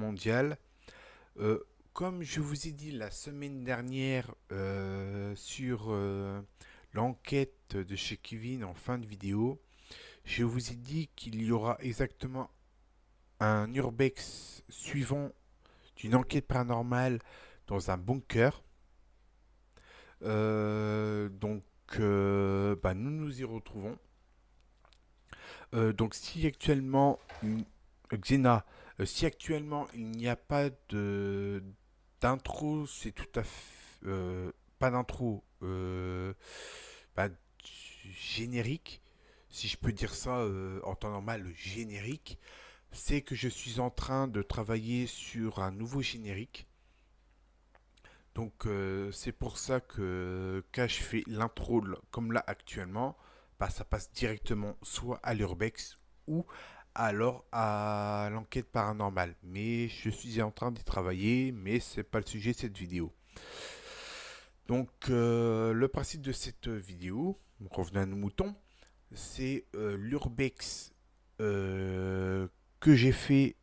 mondiale. Euh, comme je vous ai dit la semaine dernière euh, sur euh, l'enquête de chez Kevin en fin de vidéo, je vous ai dit qu'il y aura exactement un urbex suivant d'une enquête paranormale dans un bunker. donc bah, nous nous y retrouvons. donc si actuellement Xena euh, si actuellement il n'y a pas de d'intro, c'est tout à fait euh, pas d'intro, euh, générique, si je peux dire ça en temps normal, générique, c'est que je suis en train de travailler sur un nouveau générique. Donc c'est pour ça que quand je fais l'intro comme là actuellement, bah, ça passe directement soit à l'urbex ou alors à l'enquête paranormale. Mais je suis en train d'y travailler, mais c'est pas le sujet de cette vidéo. Donc euh, le principe de cette vidéo, revenons à nos moutons, c'est euh, l'urbex euh, que j'ai fait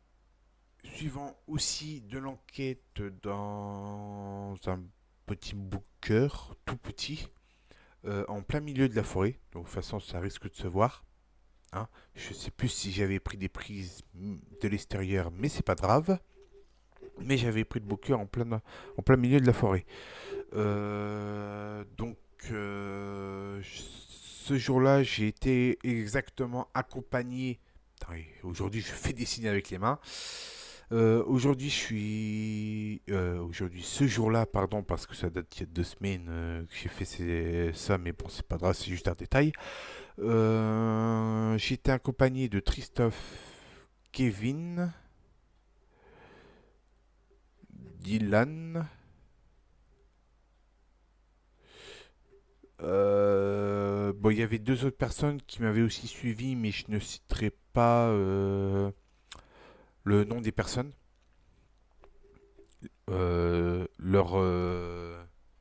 suivant aussi de l'enquête dans un petit bunker tout petit en plein milieu de la forêt. Donc de toute façon ça risque de se voir. Hein. Je sais plus si j'avais pris des prises de l'extérieur, mais c'est pas grave. Mais j'avais pris le bouquet en plein, en plein milieu de la forêt. Euh, donc, euh, ce jour-là, j'ai été exactement accompagné. Aujourd'hui, je fais des signes avec les mains. Euh, aujourd'hui, je suis. aujourd'hui, ce jour-là, pardon, parce que ça date il y a deux semaines que j'ai fait ça, mais bon, c'est pas grave, c'est juste un détail. Euh, j'étais accompagné de Christophe, Kevin, Dylan. Euh, bon, il y avait deux autres personnes qui m'avaient aussi suivi, mais je ne citerai pas euh, le nom des personnes. leur,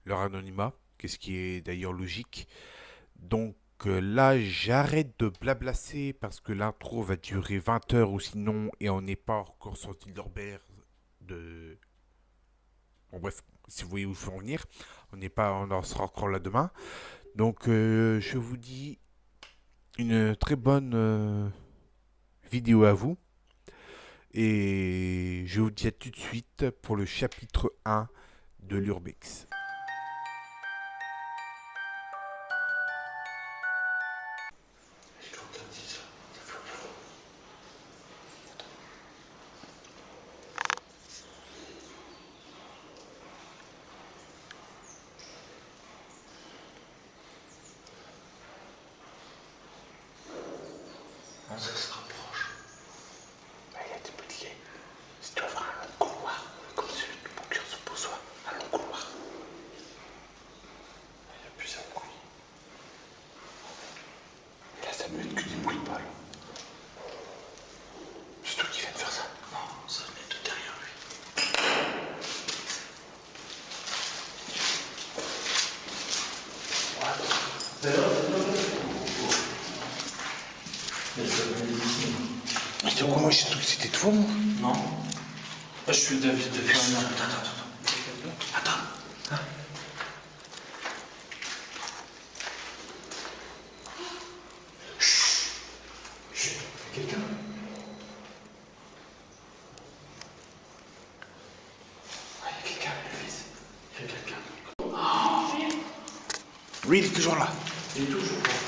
leur anonymat, qu'est-ce qui est d'ailleurs logique. Donc, là, j'arrête de blablasser parce que l'intro va durer 20 heures ou sinon, et on n'est pas encore sorti de de... Bref, si vous voyez où je veux en venir, on n'est pas, on en sera encore là demain. Donc euh, je vous dis une très bonne euh, vidéo à vous. Et je vous dis à tout de suite pour le chapitre 1 de l'Urbex. ça se rapproche. Bah, il a été modifié. Si tu vas voir un long couloir, comme celui du bunker se pose, un long couloir. Il y a plusieurs bruits. Et là, ça peut être que des bruits de balles. C'est toi qui viens de faire ça Non, ça venait de derrière lui. Ouais. Mais c'est quoi moi j'ai cru que c'était toi moi Non. je suis David de Fermier. Attends, attends, attends. Attends. Chut. Chut. Quelqu'un? Il y a quelqu'un, Il y a quelqu'un. Oui, il est toujours là. Il est toujours là.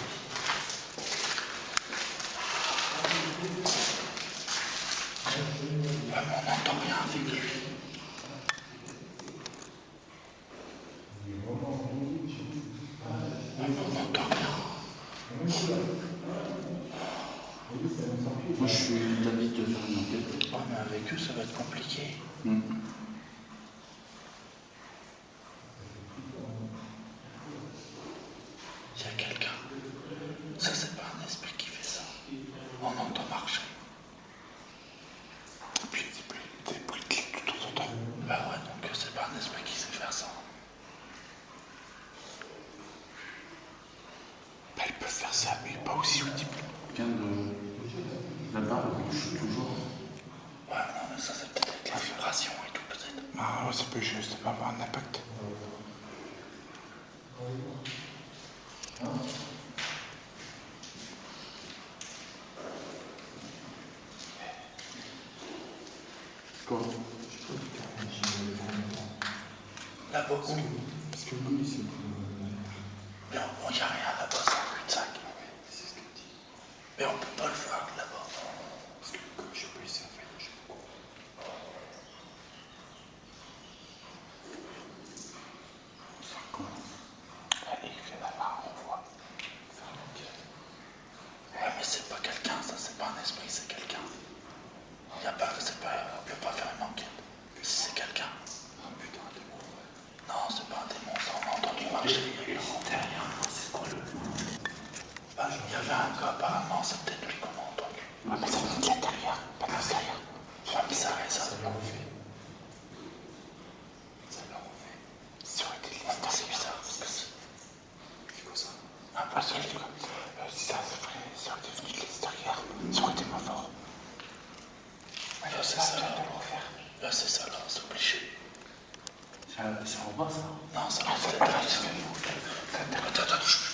on Moi, je suis David de faire une enquête. Oh, mais avec eux, ça va être compliqué. Hmm. Quoi Là, beaucoup. Parce que lui, c'est plus... Non, on n'y a rien. Non, ça va, pas, c'est Attends, attends, je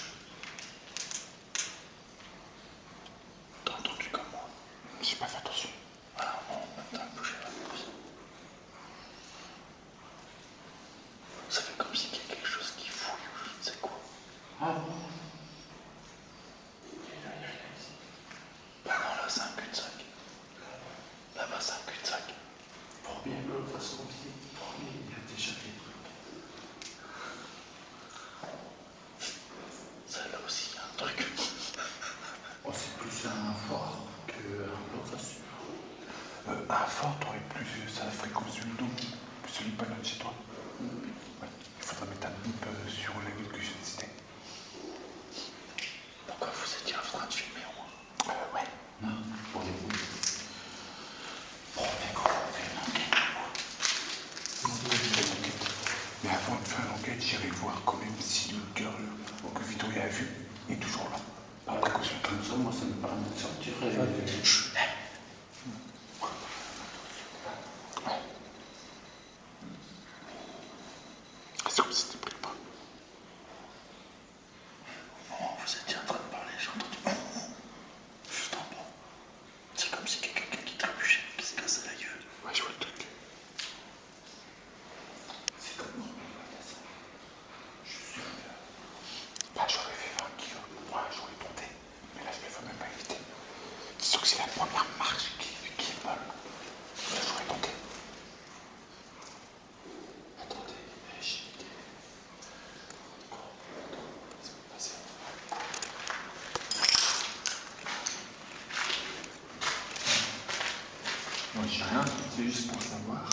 Hein, c'est juste pour savoir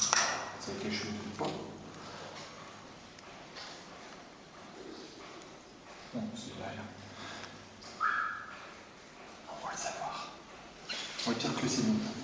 s'il y a quelque chose ou pas. Non, c'est rien. Hein. On va le savoir. On va dire que c'est bon.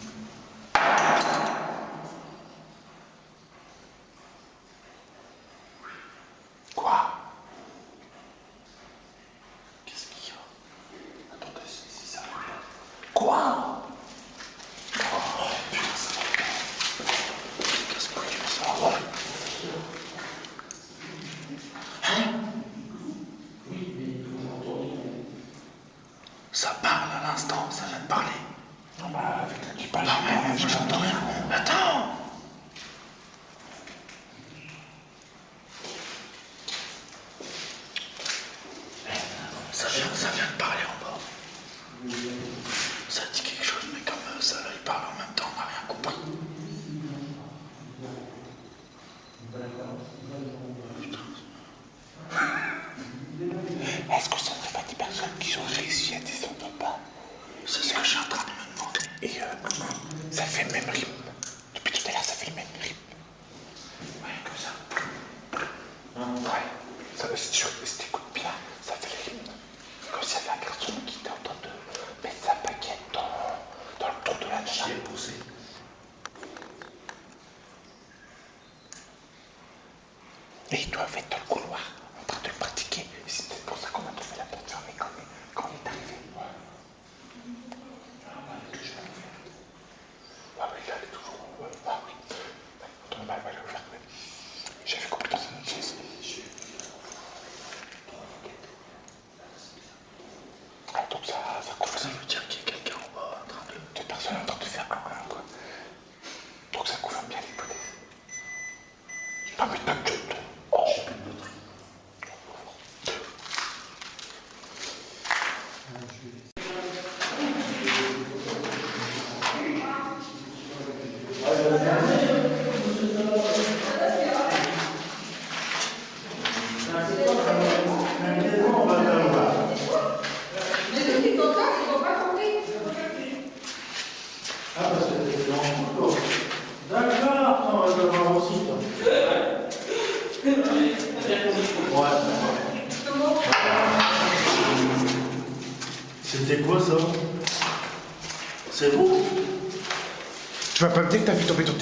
жестокостью.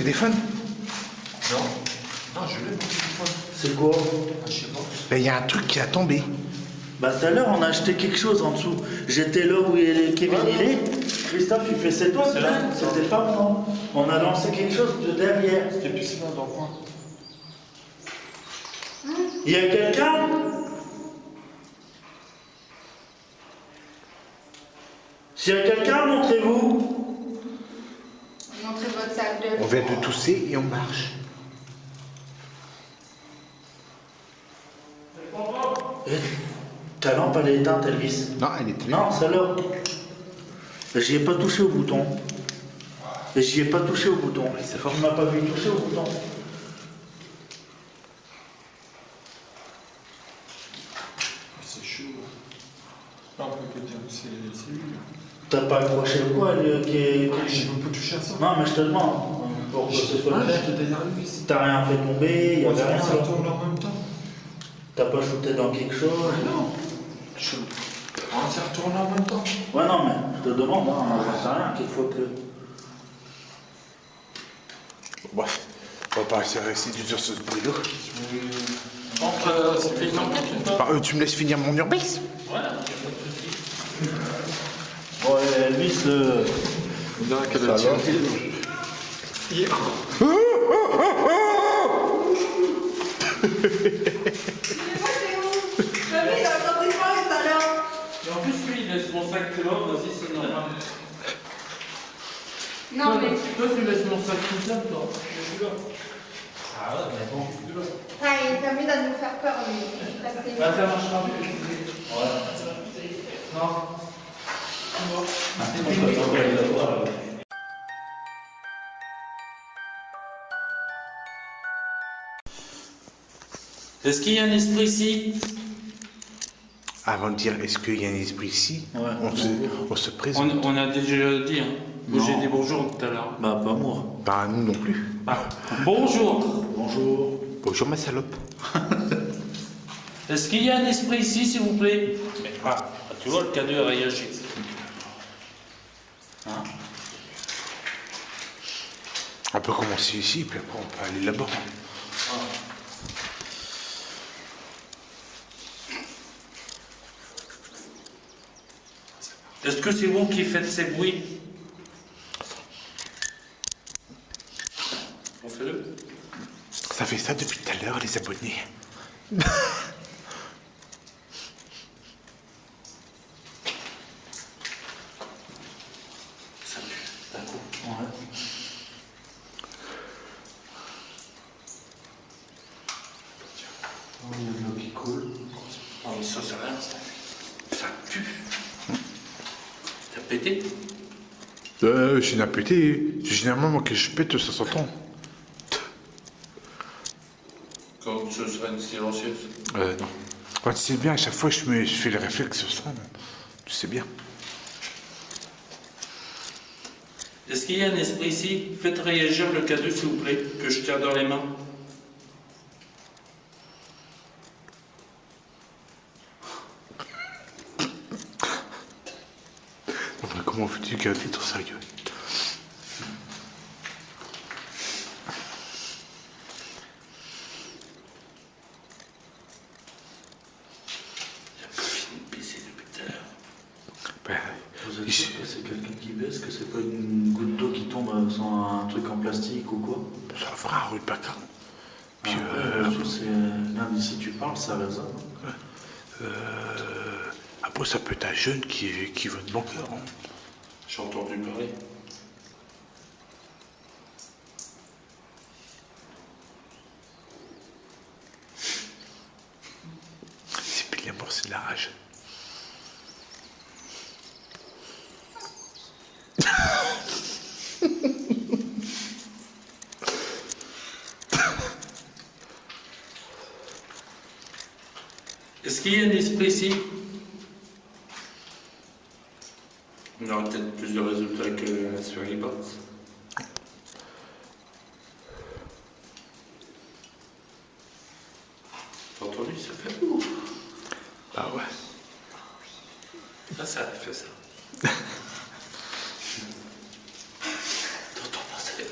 Téléphone Non. Non, je l'ai mon téléphone. C'est quoi? Ah, je sais pas. Ben, il y a un truc qui a tombé. Bah tout à l'heure on a acheté quelque chose en dessous. J'étais là où il est- Kevin il est. Christophe il fait c'est toi C'est là. C'était pas moi. On a lancé quelque chose de derrière. C'était plus là dans le coin. Il y a quelqu'un? S'il y a quelqu'un, montrez-vous. Montrez votre sac de. On vient de tousser et on marche. Eh, Ta lampe elle est éteinte Elvis. Non, elle était Non, celle-là. J'y ai pas touché au bouton. Et J'y ai pas touché au bouton. Tu m'as pas vu toucher au bouton. C'est chaud. Non, on peut dire que c'est c'est lui. T'as pas accroché ou quoi le- qui est- Ah, qui- Je peux toucher à ça. Non mais je te demande. Pour que ce soit clair. T'as rien fait tomber, il y avait rien. Ça tourne en même temps. T'as pas shooté dans quelque chose Ah non. Je... Ah, ça retourne en même temps. Ouais non mais je te demande, hein, j'en sais rien, qu'il faut que. Bref, on va pas rester du sur ce brûlot. Entre, euh, ça fait une enquête ou pas Bah, euh, tu me laisses finir mon urbex? Bon Elvis, euh, Non, qu'elle Et en plus, lui, il laisse mon sac vas-y, c'est normal. Non, mais. Toi, tu laisses mon sac tout seul, toi. Je suis là. Ah ouais, mais bon. Ah, il s'amuse à nous faire peur, c'est- Bah, ça marchera plus. Non. Est-ce qu'il y a un esprit ici? Avant de dire est-ce qu'il y a un esprit ici, Ouais. on, se, on se on, présente. on a déjà dit, hein. J'ai dit bonjour tout à l'heure. bah pas moi. Bah, nous non plus. Ah, bonjour. Bonjour. Bonjour, ma salope. Est-ce qu'il y a un esprit ici, s'il vous plaît? Mais, ah, tu vois, le cadeau a réagi. Hein? On peut commencer ici, puis après on peut aller là-bas. Est-ce que c'est vous qui faites ces bruits On fait le Ça fait ça depuis tout à l'heure, les abonnés. Ça pue, d'un coup. Ouais. Oh, il y a de l'eau qui coule. Oh, mais ça, c'est rien, ça. Ça pue. T'as pété Euh, je n'ai pété. Généralement, moi, que je pète, ça s'entend. Quand ce serait une silencieuse. Euh, non. Ouais, tu sais bien, à chaque fois, je, me, je fais le réflexe sans. Tu sais bien. Est-ce qu'il y a un esprit ici? Faites réagir le cadeau, s'il vous plaît, que je tiens dans les mains. Non, mais comment veux-tu garder ton sérieux J'ai pas fini de baisser depuis tout à l'heure. Ben, Vous êtes je- sûr que c'est quelqu'un qui baisse, que c'est pas une goutte d'eau qui tombe euh, sur un truc en plastique ou quoi ça fera un rue de Baccarat. Puis, Ah, euh, ouais, Là, d'ici tu parles, ça résonne. euh, après, ça peut être un jeune qui, qui veut de bon cœur. hein. J'ai entendu parler.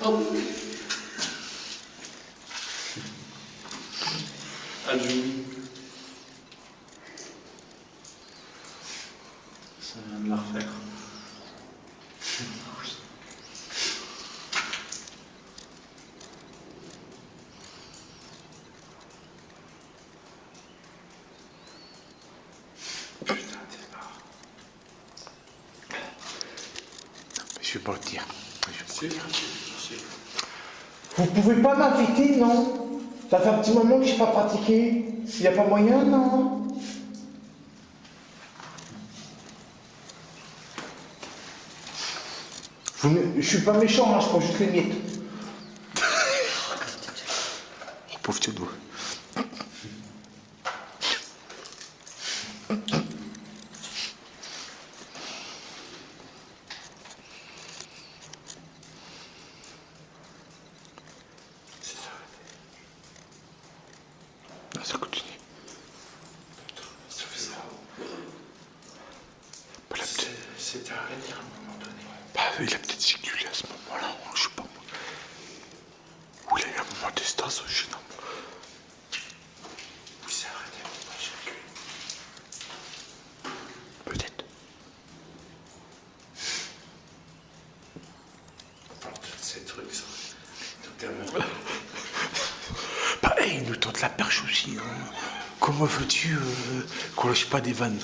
Aleluia. partir du moment que je n'ai pas pratiqué, il n'y a pas moyen, non Je ne suis pas méchant, hein, je prends juste les miettes. ça continue. Ça fait ça. C'était à un moment donné. Bah, il a peut-être circulé à ce moment-là, je sais pas moi. Ou il a un moment d'estase, je veux-tu euh, qu'on lâche pas des vannes.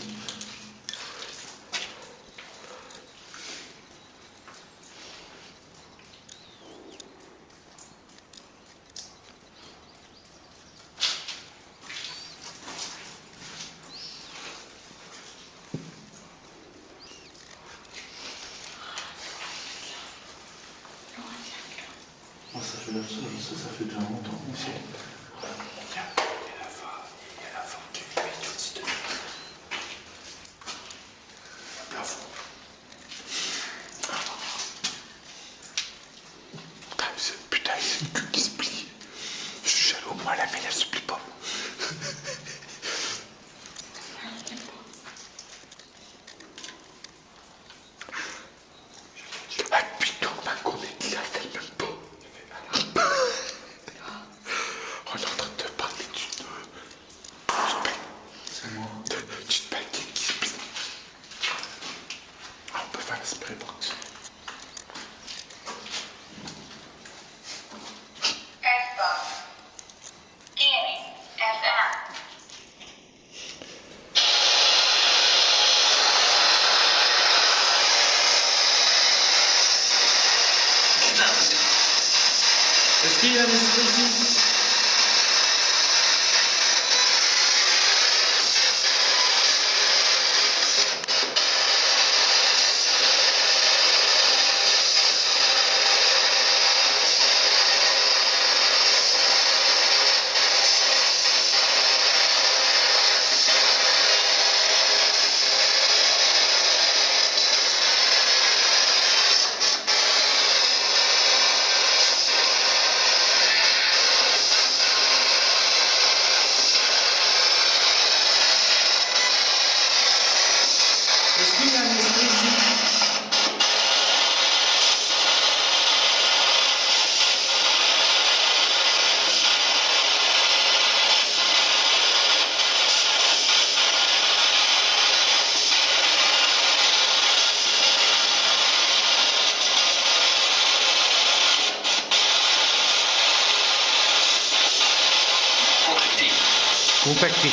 Contacté.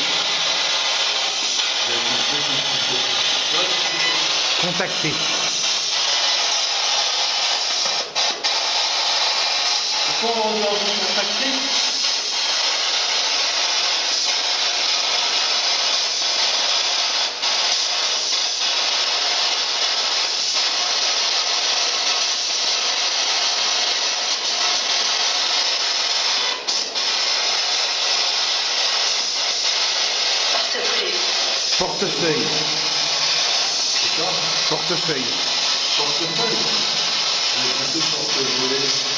Contacté. Portefeuille. C'est ça Portefeuille. Portefeuille? J'ai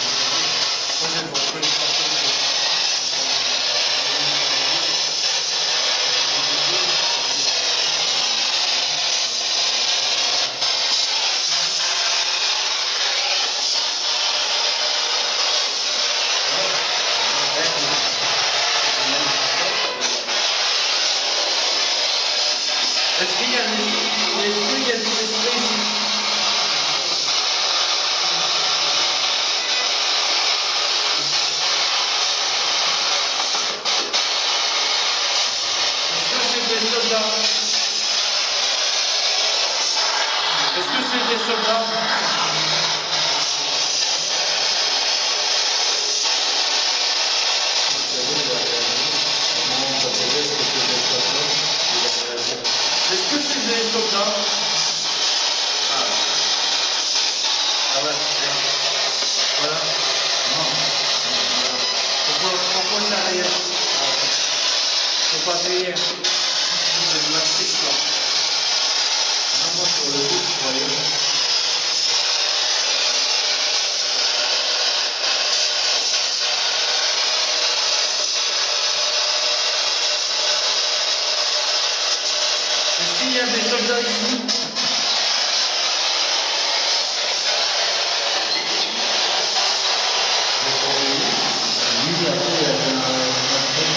des soldats Est-ce que c'est des soldats? Est-ce que c'est des soldats Ah. Ah ouais. Voilà. Non. Pourquoi, pourquoi ça rien Faut pas payer. C'est de la triche, là. Non, moi, sur le coup, je croyais. Est-ce qu'il y a des soldats ici Oui, après, il y avait un- un truc,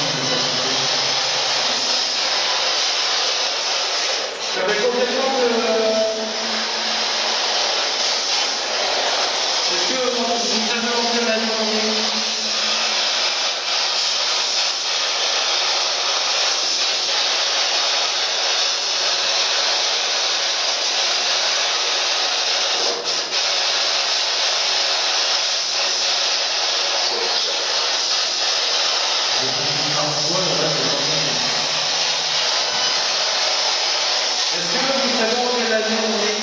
J'avais complètement de... Est-ce que vous avez envie la journée Est-ce que vous savez envie la journée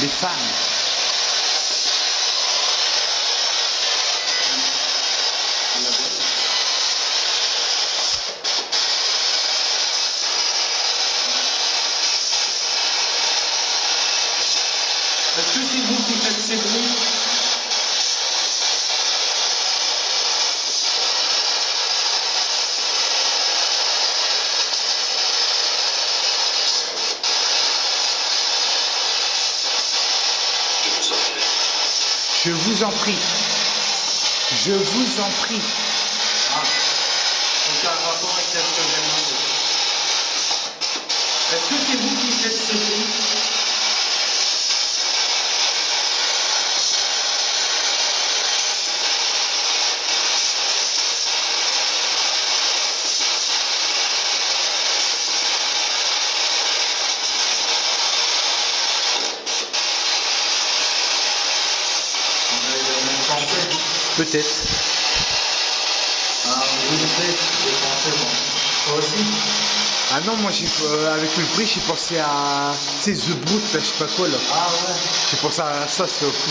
Les femmes. Est-ce que c'est vous qui faites ces bruits Je vous en prie. Je vous en prie. Ah. Est-ce que c'est vous qui faites ces bruits On avait la même pensée. Peut-être. Ah. Toi aussi Ah non, moi j'ai euh, avec le bruit, j'ai pensé à tu sais The Brute là, je sais pas quoi là. Ah ouais. J'ai pensé à ça, c'est au coup.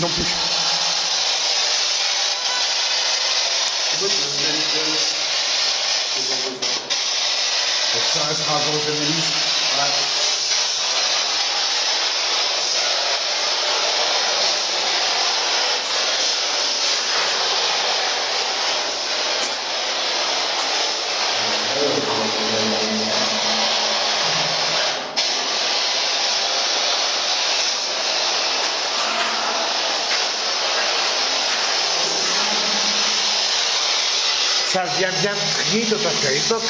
Pas compris non plus. Ça restera avant le journaliste. Vient bien trier de papier les box.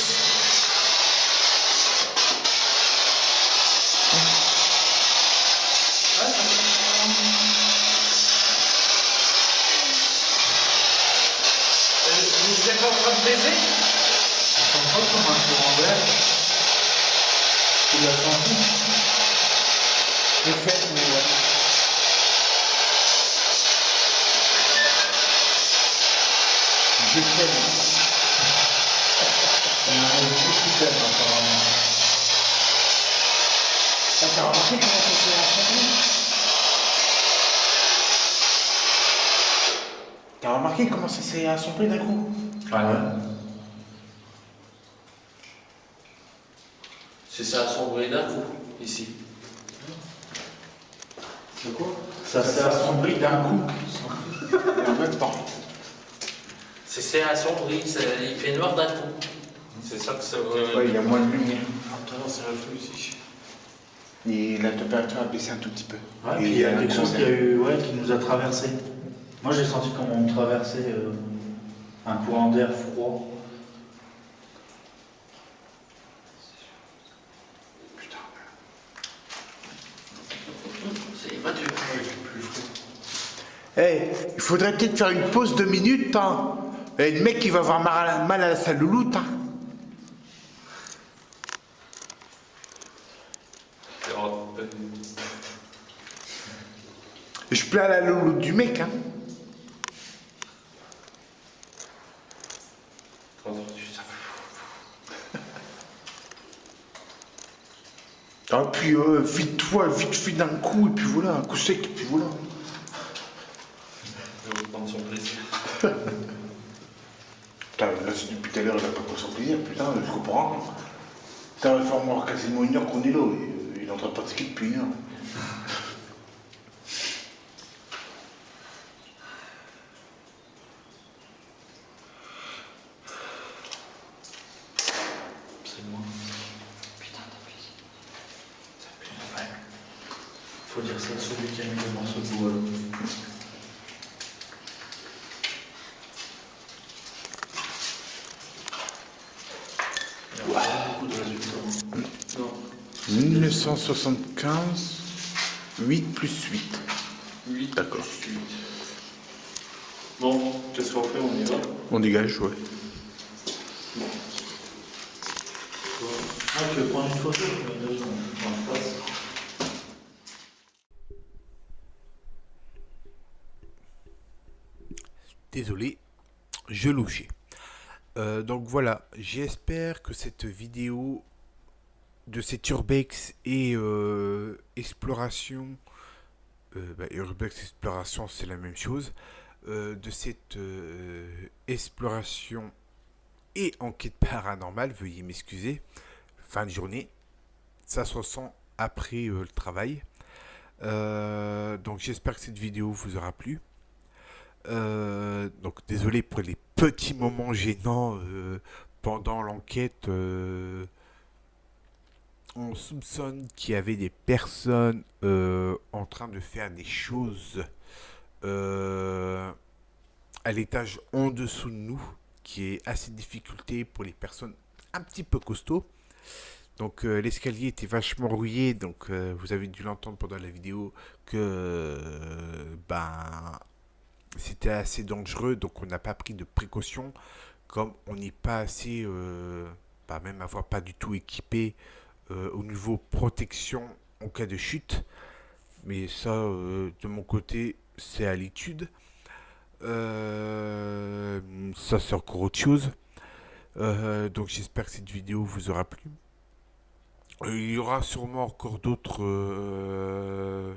Vous êtes en train de baiser? Ça sent pas comme un courant d'air. Tu l'as senti Ah, T'as remarqué comment ça s'est assemblé T'as remarqué comment ça s'est assemblé d'un coup Ah ouais C'est ça assemblé d'un coup, ici. C'est quoi? Ça s'est assombri d'un coup. En même temps. C'est c'est assombri, ça- il fait noir d'un coup. C'est ça que ça veut Ouais, il y a moins de lumière. Attends, c'est ici. Et la température a baissé un tout petit peu. Ouais, Et puis il y a quelque chose qui, a eu, ouais, qui nous a traversé. Moi j'ai senti comme on traversait euh, un courant d'air froid. C'est pas dur. Eh, il faudrait peut-être faire une pause de minutes, hein. Eh, le mec, il va avoir mal à, mal à sa louloute, hein. Je plains la louloute du mec, hein. Ah, puis euh, vite-toi, vite fait d'un coup, et puis voilà, un coup sec, et puis voilà. Je vais prendre son plaisir. Putain, là, c'est depuis tout à l'heure, il a pas pris son plaisir, putain, je comprends. Ça va faire quasiment une heure qu'on est là, euh, il est en train de pratiquer depuis une heure. C'est moi. Putain, t'as pris. Ça pue. Ouais. Faut dire ça à celui qui a mis le morceau de bois. là. Il y a pas beaucoup de résultats. Non. 1975, 8 plus 8. 8. D'accord. Bon, qu'est-ce qu'on fait? On y va? On dégage, ouais. Désolé, je louchais. Euh, donc voilà, j'espère que cette vidéo de cette Urbex et euh, exploration, euh, bah, Urbex exploration c'est la même chose, de cette exploration et enquête paranormale, veuillez m'excuser, fin de journée, ça se ressent après euh, le travail. Euh, donc j'espère que cette vidéo vous aura plu. Euh, donc désolé pour les petits moments gênants pendant l'enquête. on soupçonne qu'il y avait des personnes en train de faire des choses à l'étage en dessous de nous, qui est assez difficulté pour les personnes un petit peu costauds. Donc euh, l'escalier était vachement rouillé, donc euh, vous avez dû l'entendre pendant la vidéo que euh, ben c'était assez dangereux, donc on n'a pas pris de précautions, comme on n'est pas assez, bah, même avoir pas du tout équipé au niveau protection en cas de chute. Mais ça, de mon côté, c'est à l'étude. Ça, c'est encore autre chose. Euh, donc j'espère que cette vidéo vous aura plu. Euh, Il y aura sûrement encore d'autres euh,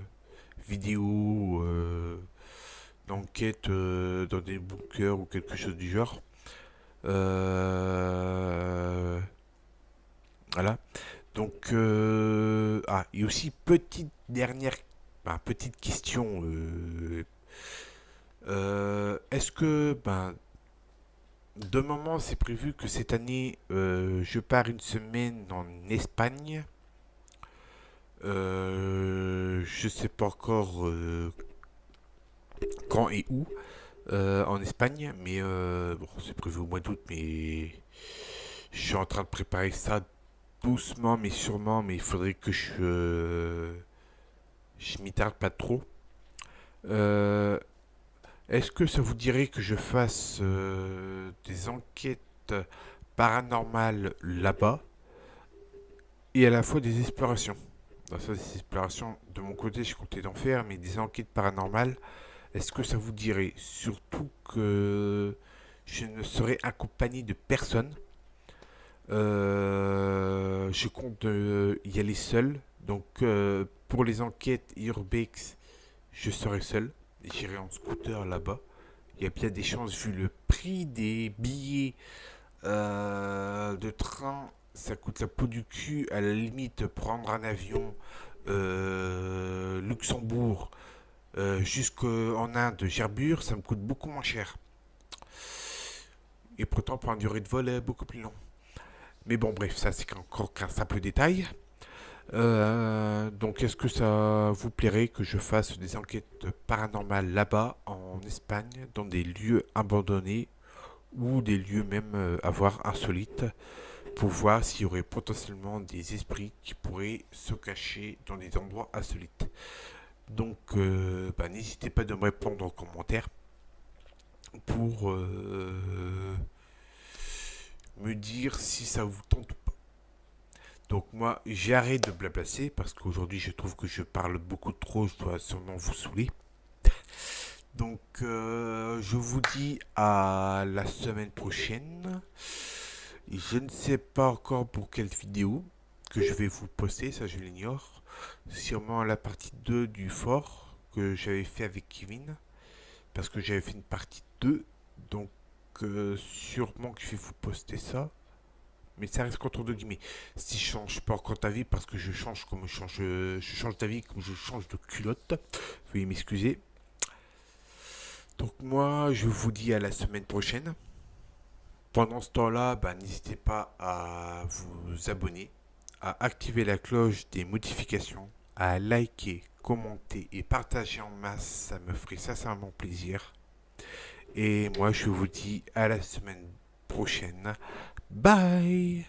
vidéos d'enquête dans des bunkers ou quelque chose du genre. Voilà. Donc, ah, et aussi petite dernière, bah, petite question. Est-ce que, ben, de moment, c'est prévu que cette année, euh, je pars une semaine en Espagne. Euh, je sais pas encore euh, quand et où euh, en Espagne, mais bon, c'est prévu au mois d'août, mais je suis en train de préparer ça doucement, mais sûrement, mais il faudrait que je, je m'y tarde pas trop. Est-ce que ça vous dirait que je fasse euh, des enquêtes paranormales là-bas et à la fois des explorations? Dans ça, des explorations, de mon côté, je comptais d'en faire, mais des enquêtes paranormales, est-ce que ça vous dirait? Surtout que je ne serai accompagné de personne. Euh, je compte euh, y aller seul. Donc, euh, pour les enquêtes Urbex, je serai seul. J'irai en scooter là-bas. Il y a bien des chances, vu le prix des billets euh, de train, ça coûte la peau du cul. À la limite, prendre un avion euh, Luxembourg euh, jusqu'en Inde, Gerbure, ça me coûte beaucoup moins cher. Et pourtant, pour une durée de vol, beaucoup plus long. Mais bon, bref, ça c'est encore qu'un simple détail. Euh, donc, est-ce que ça vous plairait que je fasse des enquêtes paranormales là-bas, en Espagne, dans des lieux abandonnés ou des lieux même euh, à voir insolites, pour voir s'il y aurait potentiellement des esprits qui pourraient se cacher dans des endroits insolites? Donc, euh, bah, n'hésitez pas de me répondre en commentaire pour me dire si ça vous tente. Donc moi, j'arrête de blablasser parce qu'aujourd'hui, je trouve que je parle beaucoup trop, je dois sûrement vous saouler. Donc, euh, je vous dis à la semaine prochaine. Je ne sais pas encore pour quelle vidéo que je vais vous poster, ça je l'ignore. Sûrement la partie 2 du fort que j'avais fait avec Kevin. Parce que j'avais fait une partie 2. Donc, euh, sûrement que je vais vous poster ça. Mais ça reste contre deux guillemets. Si je change pas encore ta vie, parce que je change comme je change, je change ta comme je change de culotte. Veuillez m'excuser. Donc moi, je vous dis à la semaine prochaine. Pendant ce temps-là, bah, n'hésitez pas à vous abonner, à activer la cloche des modifications, à liker, commenter et partager en masse. Ça me ferait sincèrement plaisir. Et moi, je vous dis à la semaine prochaine. Bye